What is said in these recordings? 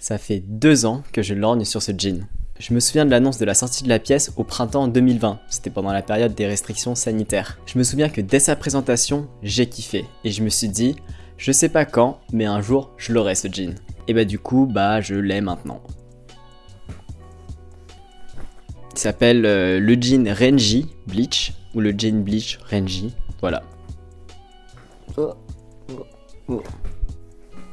Ça fait deux ans que je lorgne sur ce jean. Je me souviens de l'annonce de la sortie de la pièce au printemps 2020, c'était pendant la période des restrictions sanitaires. Je me souviens que dès sa présentation, j'ai kiffé, et je me suis dit, je sais pas quand, mais un jour, je l'aurai ce jean. Et bah du coup, bah je l'ai maintenant. Il s'appelle euh, le jean Renji Bleach, ou le jean Bleach Renji, voilà.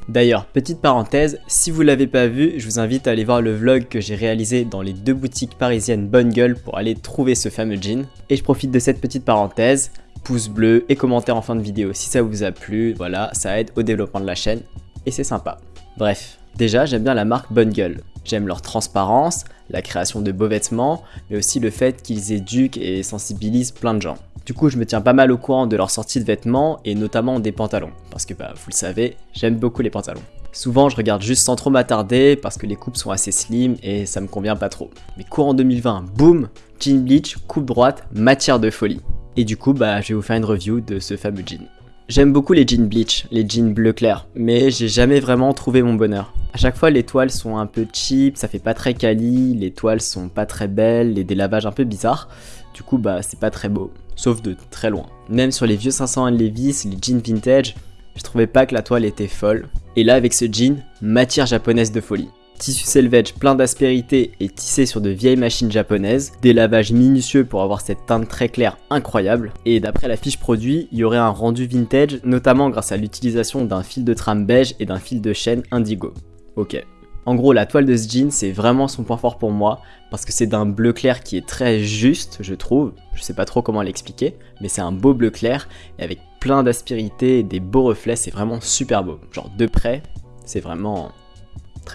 D'ailleurs, petite parenthèse, si vous l'avez pas vu, je vous invite à aller voir le vlog que j'ai réalisé dans les deux boutiques parisiennes Bonne Gueule pour aller trouver ce fameux jean. Et je profite de cette petite parenthèse, pouce bleu et commentaire en fin de vidéo si ça vous a plu, voilà, ça aide au développement de la chaîne et c'est sympa. Bref, déjà j'aime bien la marque Bonne Gueule. J'aime leur transparence, la création de beaux vêtements, mais aussi le fait qu'ils éduquent et sensibilisent plein de gens. Du coup, je me tiens pas mal au courant de leur sortie de vêtements et notamment des pantalons. Parce que, bah, vous le savez, j'aime beaucoup les pantalons. Souvent, je regarde juste sans trop m'attarder parce que les coupes sont assez slim et ça me convient pas trop. Mais courant 2020, boum, jean bleach, coupe droite, matière de folie. Et du coup, bah, je vais vous faire une review de ce fameux jean. J'aime beaucoup les jeans bleach, les jeans bleu clair, mais j'ai jamais vraiment trouvé mon bonheur. À chaque fois, les toiles sont un peu cheap, ça fait pas très quali, les toiles sont pas très belles, les délavages un peu bizarres. Du coup, bah, c'est pas très beau, sauf de très loin. Même sur les vieux 501 Levi's, les jeans vintage, je trouvais pas que la toile était folle. Et là, avec ce jean, matière japonaise de folie. Tissu selvage plein d'aspérité et tissé sur de vieilles machines japonaises, des lavages minutieux pour avoir cette teinte très claire incroyable, et d'après la fiche produit, il y aurait un rendu vintage, notamment grâce à l'utilisation d'un fil de trame beige et d'un fil de chaîne indigo. Ok. En gros, la toile de ce jean, c'est vraiment son point fort pour moi, parce que c'est d'un bleu clair qui est très juste, je trouve. Je sais pas trop comment l'expliquer, mais c'est un beau bleu clair, et avec plein d'aspérité des beaux reflets, c'est vraiment super beau. Genre de près, c'est vraiment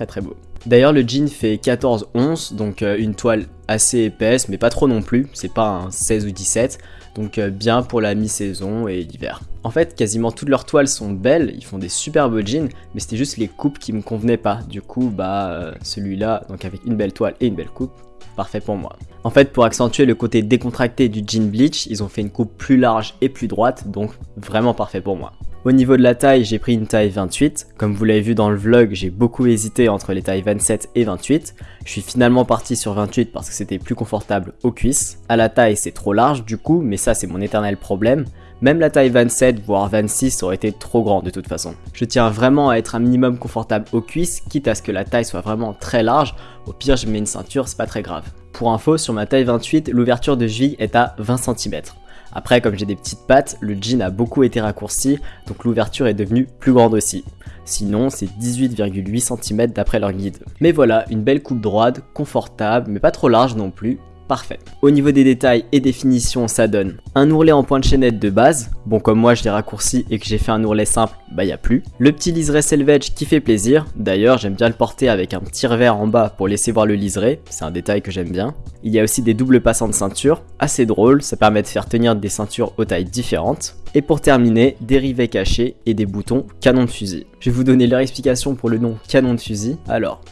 très beau. D'ailleurs, le jean fait 14 onces, donc euh, une toile assez épaisse, mais pas trop non plus, c'est pas un 16 ou 17, donc euh, bien pour la mi-saison et l'hiver. En fait, quasiment toutes leurs toiles sont belles, ils font des super beaux jeans, mais c'était juste les coupes qui me convenaient pas. Du coup, bah euh, celui-là, donc avec une belle toile et une belle coupe, parfait pour moi. En fait, pour accentuer le côté décontracté du jean bleach, ils ont fait une coupe plus large et plus droite, donc vraiment parfait pour moi. Au niveau de la taille, j'ai pris une taille 28. Comme vous l'avez vu dans le vlog, j'ai beaucoup hésité entre les tailles 27 et 28. Je suis finalement parti sur 28 parce que c'était plus confortable aux cuisses. À la taille, c'est trop large du coup, mais ça c'est mon éternel problème. Même la taille 27 voire 26 aurait été trop grand de toute façon. Je tiens vraiment à être un minimum confortable aux cuisses, quitte à ce que la taille soit vraiment très large. Au pire, je mets une ceinture, c'est pas très grave. Pour info, sur ma taille 28, l'ouverture de cheville est à 20 cm. Après, comme j'ai des petites pattes, le jean a beaucoup été raccourci, donc l'ouverture est devenue plus grande aussi. Sinon, c'est 18,8 cm d'après leur guide. Mais voilà, une belle coupe droite, confortable, mais pas trop large non plus, parfait. Au niveau des détails et définitions, ça donne un ourlet en point de chaînette de base, bon comme moi je l'ai raccourci et que j'ai fait un ourlet simple, bah y a plus. Le petit liseré selvage qui fait plaisir, d'ailleurs j'aime bien le porter avec un petit revers en bas pour laisser voir le liseré, c'est un détail que j'aime bien. Il y a aussi des doubles passants de ceinture, assez drôle, ça permet de faire tenir des ceintures aux tailles différentes. Et pour terminer, des rivets cachés et des boutons canon de fusil. Je vais vous donner leur explication pour le nom canon de fusil. Alors,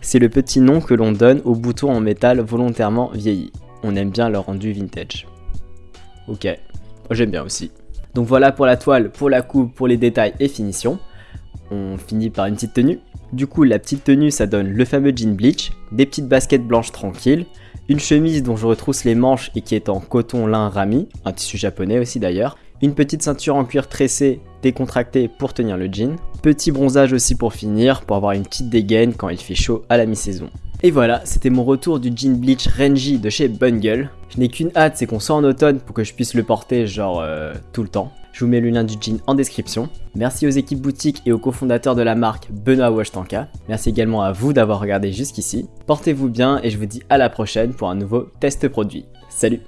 c'est le petit nom que l'on donne aux boutons en métal volontairement vieillis. On aime bien leur rendu vintage. Ok, j'aime bien aussi. Donc voilà pour la toile, pour la coupe, pour les détails et finition. On finit par une petite tenue. Du coup, la petite tenue, ça donne le fameux jean bleach, des petites baskets blanches tranquilles, une chemise dont je retrousse les manches et qui est en coton lin rami, un tissu japonais aussi d'ailleurs, une petite ceinture en cuir tressé décontractée pour tenir le jean, petit bronzage aussi pour finir, pour avoir une petite dégaine quand il fait chaud à la mi-saison. Et voilà, c'était mon retour du jean bleach Renji de chez Bungle. Je n'ai qu'une hâte, c'est qu'on soit en automne pour que je puisse le porter genre euh, tout le temps. Je vous mets le lien du jean en description. Merci aux équipes boutiques et aux cofondateurs de la marque Benoît Washtanka. Merci également à vous d'avoir regardé jusqu'ici. Portez-vous bien et je vous dis à la prochaine pour un nouveau test produit. Salut